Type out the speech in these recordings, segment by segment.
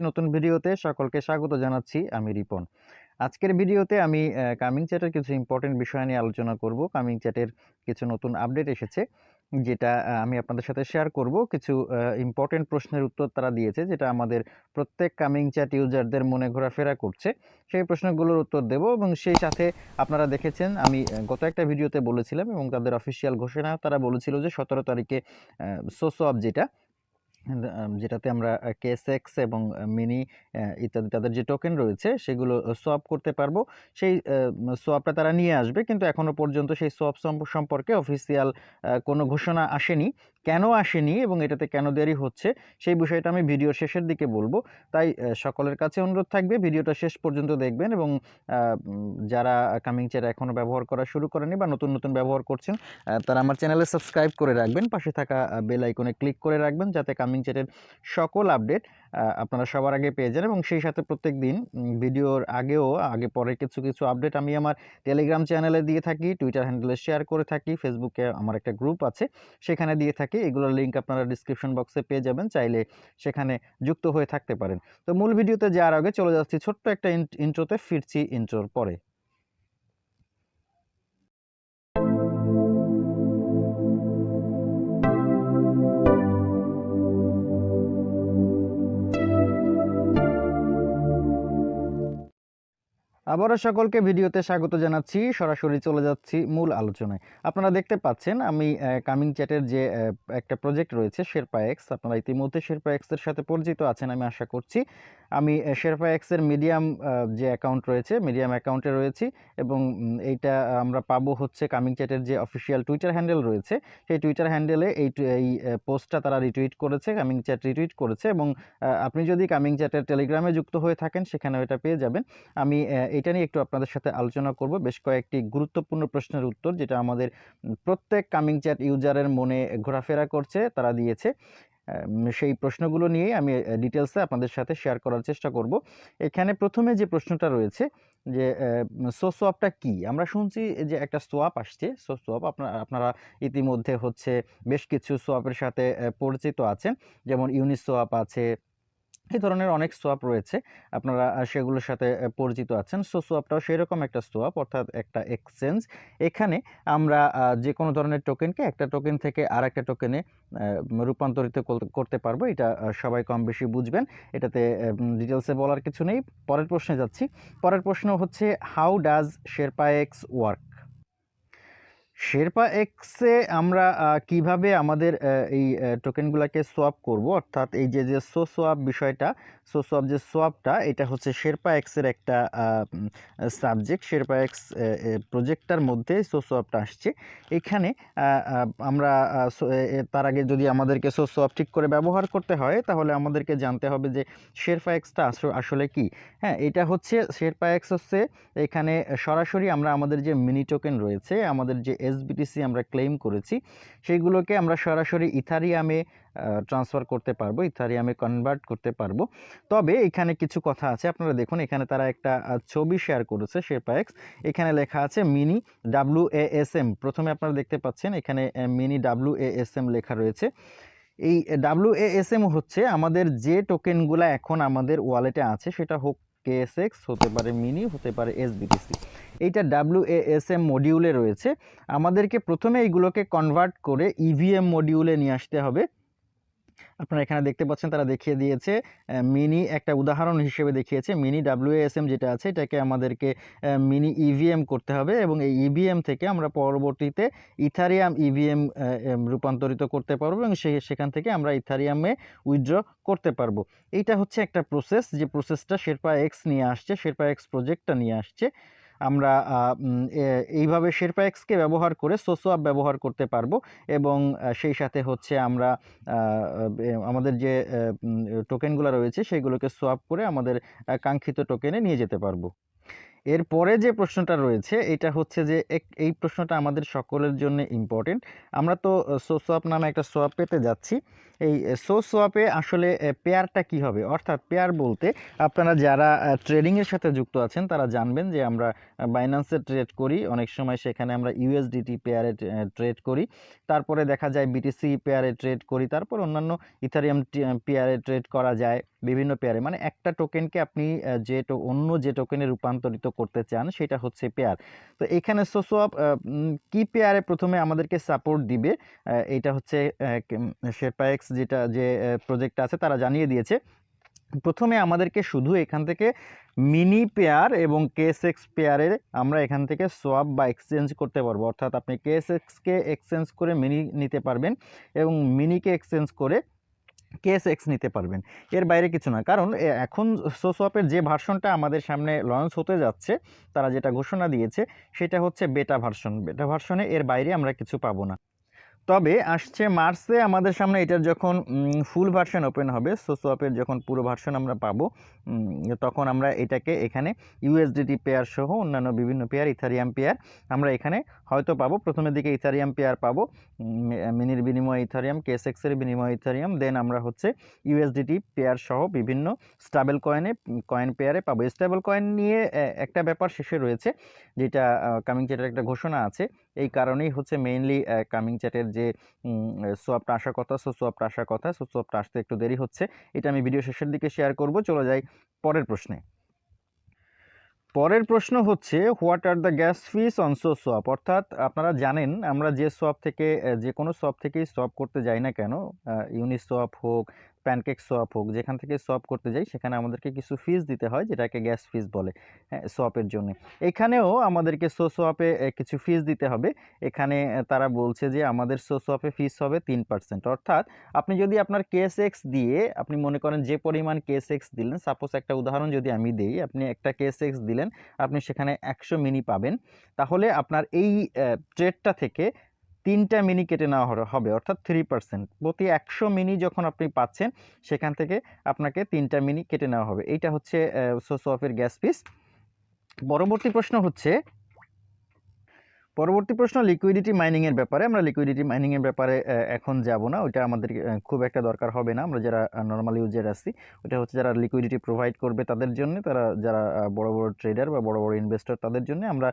নতুন ভিডিওতে সকলকে স্বাগত জানাচ্ছি আমি রিপন। আজকের ভিডিওতে আমি কামিং চ্যাটের কিছু ইম্পর্টেন্ট বিষয় নিয়ে আলোচনা করব। কামিং চ্যাটের কিছু নতুন আপডেট এসেছে, যেটা আমি আপনাদের সাথে শেয়ার করব। কিছু ইম্পর্টেন্ট প্রশ্নের উত্তর তারা দিয়েছে, যেটা আমাদের প্রত্যেক কামিং চ্যাট ইউজারদের মনে ঘোরাফেরা করছে। সেই প্রশ্নগুলোর উত্তর দেব এবং সেই সাথে আপনারা দেখেছেন, আমি গত একটা ভিডিওতে বলেছিলাম এবং তাদের অফিসিয়াল ঘোষণা তারা বলেছিল যে, সতেরো তারিখে সোসো আপ যেটা যেটাতে আমরা কেএসএক্স এবং মিনি ইত্যাদি তাদের যে টোকেন রয়েছে, সেগুলো সোয়াপ করতে পারব। সেই সোয়াপটা তারা নিয়ে আসবে, কিন্তু এখনও পর্যন্ত সেই সোয়াপ সম্পর্কে অফিসিয়াল কোনো ঘোষণা আসেনি। কেন আসেনি এবং এটাতে কেন দেরি হচ্ছে, সেই বিষয়টা আমি ভিডিও শেষের দিকে বলব। তাই সকলের কাছে অনুরোধ থাকবে, ভিডিওটা শেষ পর্যন্ত দেখবেন এবং যারা কামিং চেয়ার এখনও ব্যবহার করা শুরু করেনি বা নতুন নতুন ব্যবহার করছেন তারা আমার চ্যানেলে সাবস্ক্রাইব করে রাখবেন। পাশে থাকা বেল আইকনে ক্লিক করে রাখবেন যাতে কামিং চেয়ারের সকল আপডেট আপনারা সবার আগে পেয়ে যান এবং সেই সাথে প্রত্যেক দিন ভিডিওর আগেও, আগে পরে কিছু কিছু আপডেট আমি আমার টেলিগ্রাম চ্যানেলে দিয়ে থাকি টুইটার হ্যান্ডেলে শেয়ার করে থাকি ফেসবুকে আমার একটা গ্রুপ আছে, সেখানে দিয়ে থাকি, এগুলোর লিঙ্ক আপনারা ডিসক্রিপশন বক্সে পেয়ে যাবেন, চাইলে সেখানে যুক্ত হয়ে থাকতে পারেন। তো মূল ভিডিওতে যাওয়ার আগে চলে যাচ্ছি ছোট্ট একটা ইন্ট্রোতে ফিরছি ইন্ট্রোর পরে। আবারও সকলকে ভিডিওতে স্বাগত জানাচ্ছি। সরাসরি চলে যাচ্ছি মূল আলোচনায়। আপনারা দেখতে পাচ্ছেন, আমি কামিং চ্যাটের যে একটা প্রজেক্ট রয়েছে শেরপা এক্স আপনারা ইতিমধ্যে শেরপা এক্সের সাথে পরিচিত আছেন, আমি আশা করছি। আমি শেরপা এক্সের মিডিয়াম যে অ্যাকাউন্ট রয়েছে মিডিয়াম অ্যাকাউন্টে রয়েছি এবং এইটা আমরা পাবো হচ্ছে কামিং চ্যাটের যে অফিসিয়াল টুইটার হ্যান্ডেল রয়েছে, সেই টুইটার হ্যান্ডেলে এই এই পোস্টটা তারা রিটুইট করেছে কামিং চ্যাট রিটুইট করেছে এবং আপনি যদি কামিং চ্যাটের টেলিগ্রামে যুক্ত হয়ে থাকেন, সেখানেও এটা পেয়ে যাবেন। আমি এটা নিয়ে একটু আপনাদের সাথে আলোচনা করব। বেশ কয়েকটি গুরুত্বপূর্ণ প্রশ্নের উত্তর, যেটা আমাদের প্রত্যেক কামিং চ্যাট ইউজারের মনে ঘোরাফেরা করছে, তারা দিয়েছে। সেই প্রশ্নগুলো নিয়েই আমি ডিটেলসে আপনাদের সাথে শেয়ার করার চেষ্টা করব। এখানে প্রথমে যে প্রশ্নটা রয়েছে, যে সো সোয়াপটা কি? আমরা শুনছি যে একটা সোয়াপ আসছে। সো সোয়াপ আপনারা আপনারা ইতিমধ্যে হচ্ছে বেশ কিছু সোয়াপের সাথে পরিচিত আছেন। যেমন ইউনিসোয়াপ আছে এই ধরনের অনেক সোয়াপ রয়েছে। আপনারা সেগুলোর সাথে পরিচিত আছেন। সো সোয়াপটাও সেরকম একটা সোয়াপ অর্থাৎ একটা এক্সচেঞ্জ এখানে আমরা যে কোনো ধরনের টোকেনকে একটা টোকেন থেকে আর একটা টোকেনে রূপান্তরিত করতে পারব। এটা সবাই কম বেশি বুঝবেন। এটাতে ডিটেলসে বলার কিছু নেই। পরের প্রশ্নে যাচ্ছি। পরের প্রশ্ন হচ্ছে how does Sherpa X work Sherpa এক্সে আমরা কীভাবে আমাদের এই টোকেনগুলোকে সোয়াপ করব? অর্থাৎ এই যে যে সো সোয়াপ বিষয়টা সো সোয়াপ যে সোয়াপটা এটা হচ্ছে শেরপা এক্সের একটা সাবজেক্ট শেরপা এক্স প্রজেক্টটার মধ্যে সো সোয়াপটা আসছে। এখানে আমরা তার আগে যদি আমাদেরকে সো সোয়াপ ঠিক করে ব্যবহার করতে হয়, তাহলে আমাদেরকে জানতে হবে যে শেরপা এক্সটা আসলে কি? হ্যাঁ এটা হচ্ছে শেরপা এক্স হচ্ছে, এখানে সরাসরি আমরা আমাদের যে মিনি টোকেন রয়েছে, আমাদের যে এসবিটিসি আমরা ক্লেম করেছি, সেইগুলোকে আমরা সরাসরি ইথারিয়ামে ট্রান্সফার করতে পারব ইথারিয়ামে কনভার্ট করতে পারব। তবে এখানে কিছু কথা আছে, আপনারা দেখুন এখানে তারা একটা ছবি শেয়ার করেছে শেরপা এক্স এখানে লেখা আছে mini W A S M প্রথমে আপনারা দেখতে পাচ্ছেন এখানে mini W A S M লেখা রয়েছে। এই ডাব্লু হচ্ছে আমাদের যে টোকেনগুলো এখন আমাদের ওয়ালেটে আছে, সেটা হোক কেএসএক্স হতে পারে মিনি হতে পারে এসবিটিসি এইটা ডাব্লিউ এ এস এম মডিউলে রয়েছে। আমাদেরকে প্রথমে এইগুলোকে কনভার্ট করে ইভিএম মডিউলে নিয়ে আসতে হবে। আপনারা এখানে দেখতে পাচ্ছেন তারা দেখিয়ে দিয়েছে মিনি একটা উদাহরণ হিসেবে দেখিয়েছে। মিনি ডাব্লিউএসএম যেটা আছে, এটাকে আমাদেরকে মিনি ইভিএম করতে হবে এবং এই ইভিএম থেকে আমরা পরবর্তীতে ইথারিয়াম ইভিএম রূপান্তরিত করতে পারব এবং সেখান থেকে আমরা ইথারিয়ামে উইথড্র করতে পারব। এইটা হচ্ছে একটা প্রসেস যে প্রসেসটা শেরপা এক্স নিয়ে আসছে শেরপা এক্স প্রজেক্টটা নিয়ে আসছে। আমরা এইভাবে শেরপা এক্সকে ব্যবহার করে সোসোয়াপ ব্যবহার করতে পারব এবং সেই সাথে হচ্ছে আমরা আমাদের যে টোকেনগুলো রয়েছে, সেগুলোকে সোয়াপ করে আমাদের কাঙ্ক্ষিত টোকেনে নিয়ে যেতে পারব। এরপরে যে প্রশ্নটা রয়েছে, এটা হচ্ছে যে এই প্রশ্নটা আমাদের সকলের জন্য ইম্পর্টেন্ট আমরা তো সো সোয়াপ নামে একটা সোয়াপ পেতে যাচ্ছি। এই সো সোয়াপে আসলে পেয়ারটা কি হবে? অর্থাৎ পেয়ার বলতে আপনারা যারা ট্রেডিংয়ের সাথে যুক্ত আছেন, তারা জানবেন যে আমরা বাইন্যান্সে ট্রেড করি। অনেক সময় সেখানে আমরা ইউএসডিটি পেয়ারে ট্রেড করি। তারপরে দেখা যায় বিটিসি পেয়ারে ট্রেড করি। তারপর অন্যান্য ইথারিয়াম পেয়ারে ট্রেড করা যায়। বিভিন্ন পেয়ারে মানে একটা টোকেনকে আপনি যে অন্য যে টোকেনে রূপান্তরিত করতে চান, সেটা হচ্ছে পেয়ার তো এখানে সোসোয়াপ কি পেয়ারে প্রথমে আমাদেরকে সাপোর্ট দিবে? এটা হচ্ছে শেরপাএক্স যেটা, যে প্রজেক্ট আছে, তারা জানিয়ে দিয়েছে। প্রথমে আমাদেরকে শুধু এখান থেকে মিনি পেয়ার এবং কেস এক্স পেয়ারের আমরা এখান থেকে সোয়াপ বা এক্সচেঞ্জ করতে পারব। অর্থাৎ আপনি কেস এক্সকে এক্সচেঞ্জ করে মিনি নিতে পারবেন এবং মিনিকে এক্সচেঞ্জ করে কেএসএক্স নিতে পারবেন। এর বাইরে কিছু না। কারণ এখন সোসোয়াপের যে ভার্সনটা আমাদের সামনে লঞ্চ হতে যাচ্ছে, তারা যেটা ঘোষণা দিয়েছে, সেটা হচ্ছে বেটা ভার্সন বেটা ভার্সনে এর বাইরে আমরা কিছু পাবো না। তবে আসছে মার্চে আমাদের সামনে এটার যখন ফুল ভার্সন ওপেন হবে সোসোয়াপের যখন পুরো ভার্সন আমরা পাবো তখন আমরা এটাকে এখানে ইউএসডিটি পেয়ার সহ অন্যান্য বিভিন্ন পেয়ার ইথারিয়াম পেয়ার আমরা এখানে হয়তো পাবো। প্রথমের দিকে ইথারিয়াম পেয়ার পাবো মিনির বিনিময় ইথারিয়াম কেসেক্সের বিনিময় ইথারিয়াম দেন আমরা হচ্ছে ইউএসডিটি পেয়ার সহ বিভিন্ন স্টাবেল কয়েনে কয়েন পেয়ারে পাবো। স্টেবল কয়েন নিয়ে একটা ব্যাপার শেষে রয়েছে, যেটা কামিং চ্যাটের একটা ঘোষণা আছে এই কারণেই হচ্ছে মেইনলি কামিং চ্যাটের যে সোয়াপটা আসার কথা সো সোয়াপটা আসার কথা সো সোয়াপটা আসতে একটু দেরি হচ্ছে। এটা আমি ভিডিও শেষের দিকে শেয়ার করব, চলে যাই পরের প্রশ্নে। পরের প্রশ্ন হচ্ছে what are the gas fees on so swap অর্থাৎ আপনারা জানেন, আমরা যে সোয়াপ থেকে যে কোনো সোয়াপ থেকেই সোয়াপ করতে যাই না কেন ইউনি সোয়াপ হোক প্যানকেক সোয়াপ হোক, যেখান থেকে সোয়াপ করতে যাই, সেখানে আমাদেরকে কিছু ফিস দিতে হয়, যেটাকে গ্যাস ফিস বলে হ্যাঁ সোয়াপের জন্য। এখানেও আমাদেরকে সো সোয়াপে কিছু ফিস দিতে হবে। এখানে তারা বলছে যে আমাদের সো সোয়াপে ফিস হবে তিন পার্সেন্ট অর্থাৎ আপনি যদি আপনার কেএসএক্স দিয়ে, আপনি মনে করেন যে পরিমাণ কেএসএক্স দিলেন সাপোজ একটা উদাহরণ যদি আমি দিই, আপনি একটা কেএসএক্স দিলেন, আপনি সেখানে একশো মিনি পাবেন। তাহলে আপনার এই ট্রেডটা থেকে তিনটা মিনি কেটে নেওয়া হবে, অর্থাৎ থ্রি পার্সেন্ট প্রতি একশো মিনি যখন আপনি পাচ্ছেন, সেখান থেকে আপনাকে তিনটা মিনি কেটে নেওয়া হবে। এইটা হচ্ছে সোসোফের গ্যাস পিস পরবর্তী প্রশ্ন হচ্ছে পরবর্তী প্রশ্ন লিকুইডিটি মাইনিংয়ের ব্যাপারে। আমরা লিকুইডিটি মাইনিংয়ের ব্যাপারে এখন যাব না। ওইটা আমাদের খুব একটা দরকার হবে না। আমরা যারা নর্মাল ইউজার আছি ওটা হচ্ছে যারা লিকুইডিটি প্রোভাইড করবে তাদের জন্য, তারা যারা বড় বড় ট্রেডার বা বড় বড় ইনভেস্টর তাদের জন্য আমরা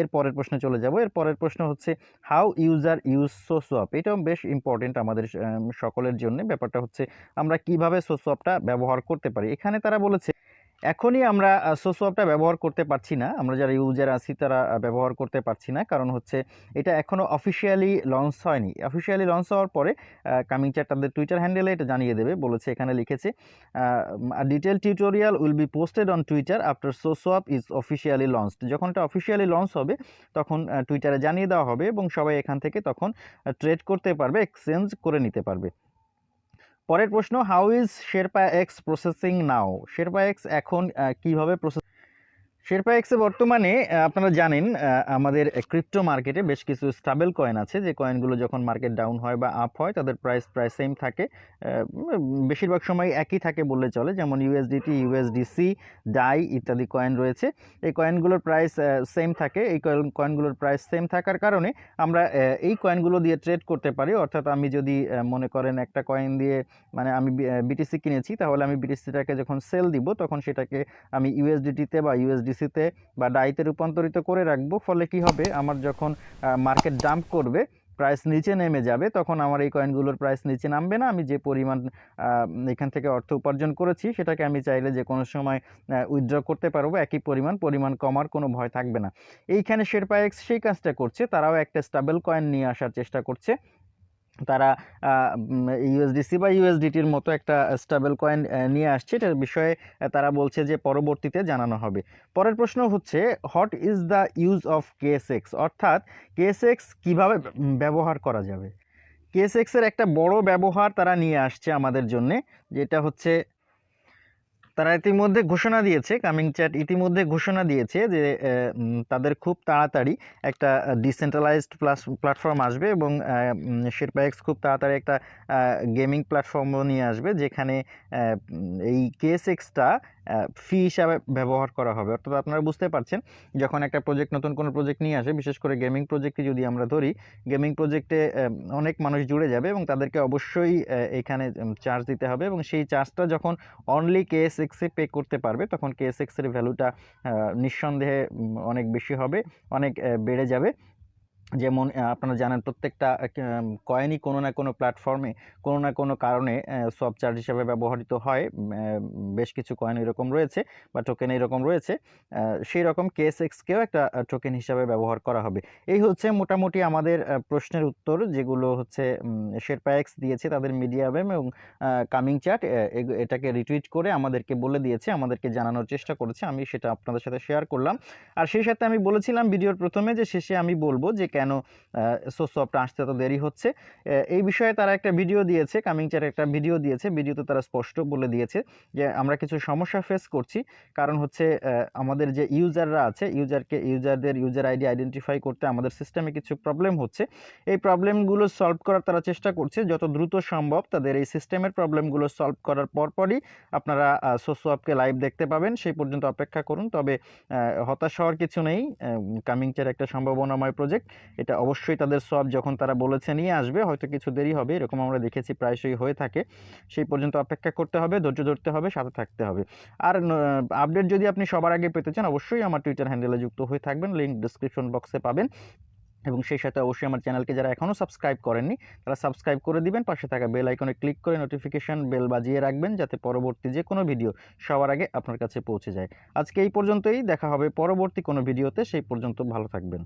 এর পরের প্রশ্নে চলে যাব। এর পরের প্রশ্ন হচ্ছে হাউ ইউজার ইউজ সোসোয়াপ এটাও বেশ ইম্পর্টেন্ট আমাদের সকলের জন্য। ব্যাপারটা হচ্ছে, আমরা কীভাবে সোসোয়াপটা ব্যবহার করতে পারি? এখানে তারা বলেছে এখনই আমরা সোসোয়াপটা ব্যবহার করতে পারছি না। আমরা যারা ইউজার আছি তারা ব্যবহার করতে পারছি না। কারণ হচ্ছে এটা এখনও অফিসিয়ালি লঞ্চ হয়নি। অফিসিয়ালি লঞ্চ হওয়ার পরে কামিং চ্যাট তাদের টুইটার হ্যান্ডেলে এটা জানিয়ে দেবে। বলেছে, এখানে লিখেছে detail tutorial will be posted on Twitter after SoSwap is officially launched যখন এটা অফিসিয়ালি লঞ্চ হবে, তখন টুইটারে জানিয়ে দেওয়া হবে এবং সবাই এখান থেকে তখন ট্রেড করতে পারবে এক্সচেঞ্জ করে নিতে পারবে। পরের প্রশ্ন how is Sherpa X processing now Sherpa X এখন কীভাবে প্রসেস শেরপা এক্সে বর্তমানে আপনারা জানেন আমাদের ক্রিপ্টো মার্কেটে বেশ কিছু স্টাবেল কয়েন আছে। যে কয়েনগুলো যখন মার্কেট ডাউন হয় বা আপ হয়, তাদের প্রাইস প্রায় সেম থাকে। বেশিরভাগ সময় একই থাকে বললে চলে। যেমন ইউএসডিটি ইউএসডিসি ডাই ইত্যাদি কয়েন রয়েছে। এই কয়েনগুলোর প্রাইস সেম থাকে। এই কয়েন- কয়েনগুলোর প্রাইস সেম থাকার কারণে আমরা এই কয়েনগুলো দিয়ে ট্রেড করতে পারি। অর্থাৎ আমি যদি মনে করেন একটা কয়েন দিয়ে মানে আমি বিটিসি কিনেছি, তাহলে আমি বিটিসিটাকে যখন সেল দিব, তখন সেটাকে আমি ইউএসডিটিতে বা ইউএসডিসিতে বা ডাইতে রূপান্তরিত করে রাখব, ফলে কি হবে? আমার যখন মার্কেট ডাম্প করবে প্রাইস নিচে নেমে যাবে, তখন আমার এই কয়েনগুলোর প্রাইস নিচে নামবে না। আমি যে পরিমাণ এখান থেকে অর্থ উপার্জন করেছি, সেটাকে আমি চাইলে যে কোনো সময় উইথড্র করতে পারব, একই পরিমাণ পরিমাণ কমার কোনো ভয় থাকবে না। এইখানে শেরপা এক্স সেই কাজটা করছে, তারাও একটা স্টাবেল কয়েন নিয়ে আসার চেষ্টা করছে। তারা ইউএসডিসি বা ইউএসডিটির মতো একটা স্টেবল কয়েন নিয়ে আসছে। এটার বিষয়ে তারা বলছে যে পরবর্তীতে জানানো হবে। পরের প্রশ্ন হচ্ছে what is the use of KSX অর্থাৎ কেএসএক্স কীভাবে ব্যবহার করা যাবে? কেএসএক্সের একটা বড় ব্যবহার তারা নিয়ে আসছে আমাদের জন্যে, যেটা হচ্ছে তারা ইতিমধ্যে ঘোষণা দিয়েছে কামিং চ্যাট ইতিমধ্যে ঘোষণা দিয়েছে যে তাদের খুব তাড়াতাড়ি একটা ডিসেন্ট্রালাইজড প্লাস প্ল্যাটফর্ম আসবে এবং শেরপা এক্স খুব তাড়াতাড়ি একটা গেমিং প্ল্যাটফর্মও নিয়ে আসবে যেখানে এই কেএস এক্সটা ফি হিসাবে ব্যবহার করা হবে। অর্থাৎ আপনারা বুঝতে পারছেন, যখন একটা প্রজেক্ট নতুন কোনো প্রজেক্ট নিয়ে আসে, বিশেষ করে গেমিং প্রজেক্টে যদি আমরা ধরি গেমিং প্রজেক্টে অনেক মানুষ জুড়ে যাবে এবং তাদেরকে অবশ্যই এখানে চার্জ দিতে হবে এবং সেই চার্জটা যখন অনলি কেএসএক্সে পে করতে পারবে তখন কেএসএক্সের ভ্যালুটা নিঃসন্দেহে অনেক বেশি হবে অনেক বেড়ে যাবে। যেমন আপনারা জানেন প্রত্যেকটা কয়েনই কোনো না কোনো প্ল্যাটফর্মে কোনো না কোনো কারণে সব চার্জ হিসাবে ব্যবহৃত হয়। বেশ কিছু কয়েন এরকম রয়েছে বা টোকেন এরকম রয়েছে। সেই রকম কেএসএক্সকেও একটা টোকেন হিসাবে ব্যবহার করা হবে। এই হচ্ছে মোটামুটি আমাদের প্রশ্নের উত্তর, যেগুলো হচ্ছে শেরপা এক্স দিয়েছে তাদের মিডিয়াম এবং কামিং চ্যাট এটাকে রিটুইট করে আমাদেরকে বলে দিয়েছে, আমাদেরকে জানানোর চেষ্টা করেছে। আমি সেটা আপনাদের সাথে শেয়ার করলাম। আর সেই সাথে আমি বলেছিলাম ভিডিওর প্রথমে যে শেষে আমি বলব যে কেন সোসপটা আসতে এত দেরি হচ্ছে? এই বিষয়ে তারা একটা ভিডিও দিয়েছে কামিং চ্যাট একটা ভিডিও দিয়েছে। ভিডিওতে তারা স্পষ্ট বলে দিয়েছে যে, আমরা কিছু সমস্যা ফেস করছি। কারণ হচ্ছে আমাদের যে ইউজাররা আছে ইউজারকে ইউজারদের ইউজার আইডি আইডেন্টিফাই করতে আমাদের সিস্টেমে কিছু প্রবলেম হচ্ছে। এই প্রবলেমগুলো সলভ করার তারা চেষ্টা করছে। যত দ্রুত সম্ভব তাদের এই সিস্টেমের প্রবলেমগুলো সলভ করার পরপরই আপনারা সোসোয়াপকে লাইভ দেখতে পাবেন। সেই পর্যন্ত অপেক্ষা করুন। তবে হতাশ হওয়ার কিছু নেই। কামিং চের একটা সম্ভাবনাময় প্রজেক্ট এটা অবশ্যই তাদের সব যখন তারা বলেছে নিয়ে আসবে, হয়তো কিছু দেরি হবে, এরকম আমরা দেখেছি প্রায়শই হয়ে থাকে। সেই পর্যন্ত অপেক্ষা করতে হবে, ধৈর্য ধরতে হবে, সাথে থাকতে হবে। আর আপডেট যদি আপনি সবার আগে পেতে চান, অবশ্যই আমার টুইটার হ্যান্ডেলে যুক্ত হয়ে থাকবেন লিঙ্ক ডিসক্রিপশন বক্সে পাবেন। এবং সেই সাথে অবশ্যই আমার চ্যানেলকে যারা এখনও সাবস্ক্রাইব করেননি, তারা সাবস্ক্রাইব করে দিবেন, পাশে থাকা বেল আইকনে ক্লিক করে নোটিফিকেশন বেল বাজিয়ে রাখবেন, যাতে পরবর্তী যে কোনো ভিডিও সবার আগে আপনার কাছে পৌঁছে যায়। আজকে এই পর্যন্তই, দেখা হবে পরবর্তী কোনো ভিডিওতে সেই পর্যন্ত ভালো থাকবেন।